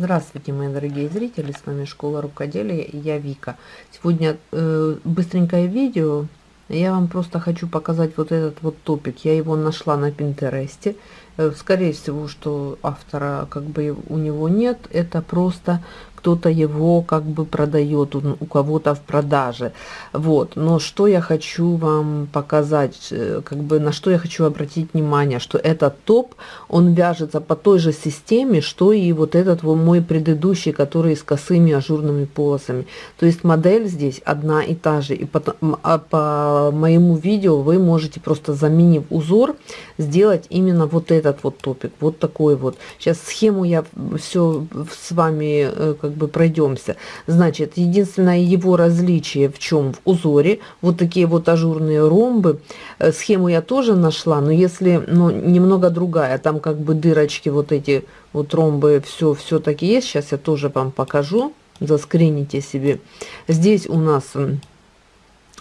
Здравствуйте, мои дорогие зрители, с вами Школа Рукоделия и я Вика. Сегодня э, быстренькое видео, я вам просто хочу показать вот этот вот топик. Я его нашла на Пинтересте. Э, скорее всего, что автора как бы у него нет, это просто кто-то его как бы продает у кого-то в продаже. Вот. Но что я хочу вам показать э, как бы на что я хочу обратить внимание что этот топ он вяжется по той же системе что и вот этот вот мой предыдущий который с косыми ажурными полосами. То есть модель здесь одна и та же и по, а по моему видео вы можете просто заменив узор сделать именно вот этот вот топик вот такой вот сейчас схему я все с вами э, как бы пройдемся. Значит, единственное его различие в чем? В узоре. Вот такие вот ажурные ромбы. Э, схему я тоже нашла, но если, ну, немного другая. Там как бы дырочки вот эти вот ромбы все все-таки есть. Сейчас я тоже вам покажу. Заскрините себе. Здесь у нас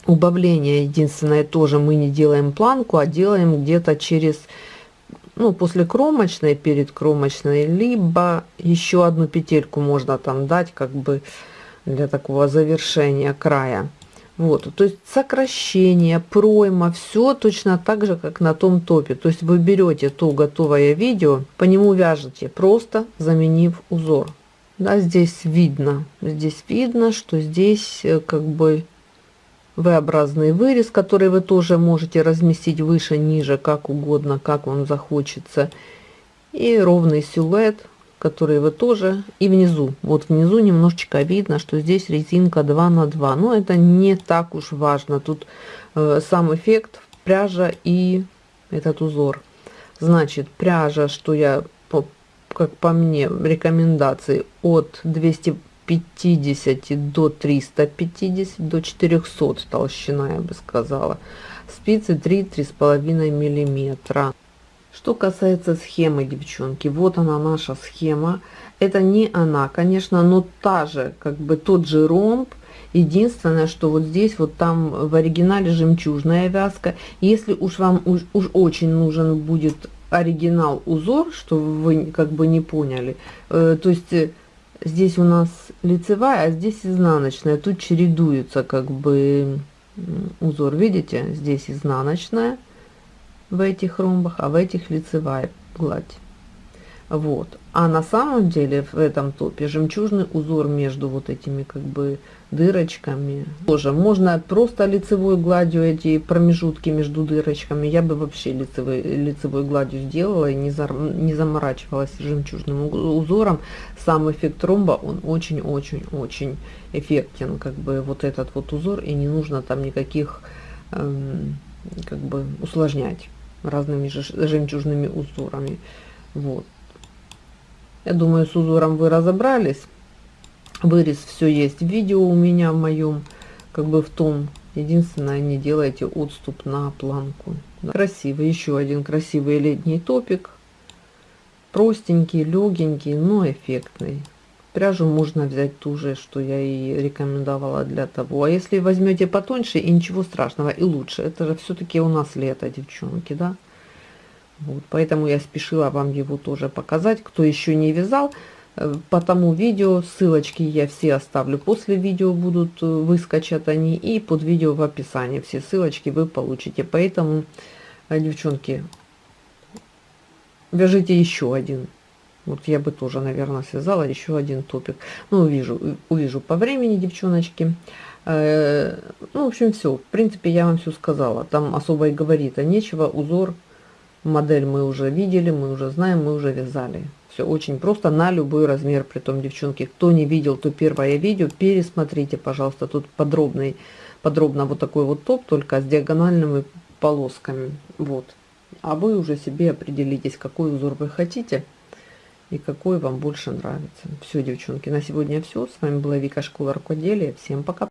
убавление единственное тоже мы не делаем планку, а делаем где-то через ну, после кромочной, перед кромочной, либо еще одну петельку можно там дать, как бы для такого завершения края. Вот, то есть сокращение, пройма, все точно так же, как на том топе. То есть вы берете то готовое видео, по нему вяжете, просто заменив узор. Да, здесь видно, здесь видно, что здесь э, как бы V-образный вырез, который вы тоже можете разместить выше, ниже, как угодно, как вам захочется. И ровный силуэт, который вы тоже, и внизу. Вот внизу немножечко видно, что здесь резинка 2 на 2. Но это не так уж важно. Тут э, сам эффект пряжа и этот узор. Значит, пряжа, что я, по, как по мне, рекомендации от 200 50 до 350 до 400 толщина я бы сказала. Спицы 3 три с половиной миллиметра. Что касается схемы девчонки вот она наша схема. Это не она конечно но та же как бы тот же ромб. Единственное что вот здесь вот там в оригинале жемчужная вязка. Если уж вам уж, уж очень нужен будет оригинал узор что вы как бы не поняли э, то есть э, здесь у нас лицевая, а здесь изнаночная. Тут чередуются как бы узор, видите? Здесь изнаночная в этих ромбах, а в этих лицевая гладь. Вот. А на самом деле в этом топе жемчужный узор между вот этими как бы дырочками. Тоже можно просто лицевой гладью эти промежутки между дырочками. Я бы вообще лицевой, лицевой гладью сделала и не, за, не заморачивалась жемчужным узором. Сам эффект ромба, он очень-очень-очень эффектен. Как бы вот этот вот узор и не нужно там никаких эм, как бы усложнять разными жемчужными узорами. Вот. Я думаю, с узором вы разобрались. Вырез все есть. Видео у меня в моем, как бы в том. Единственное, не делайте отступ на планку. Красивый, еще один красивый летний топик. Простенький, легенький, но эффектный. Пряжу можно взять ту же, что я и рекомендовала для того. А если возьмете потоньше, и ничего страшного, и лучше. Это же все-таки у нас лето, девчонки, да? Вот, поэтому я спешила вам его тоже показать. Кто еще не вязал, э, по тому видео, ссылочки я все оставлю. После видео будут э, выскочат они и под видео в описании. Все ссылочки вы получите. Поэтому, э, девчонки, вяжите еще один. Вот я бы тоже, наверное, связала еще один топик. Ну, увижу, увижу по времени, девчоночки. Ну, в общем, все. В принципе, я вам все сказала. Там особо и говорить-то нечего. Узор Модель мы уже видели, мы уже знаем, мы уже вязали. Все очень просто, на любой размер. при том девчонки, кто не видел то первое видео, пересмотрите, пожалуйста. Тут подробный, подробно вот такой вот топ, только с диагональными полосками. Вот. А вы уже себе определитесь, какой узор вы хотите и какой вам больше нравится. Все, девчонки, на сегодня все. С вами была Вика Школа Рукоделия. Всем пока.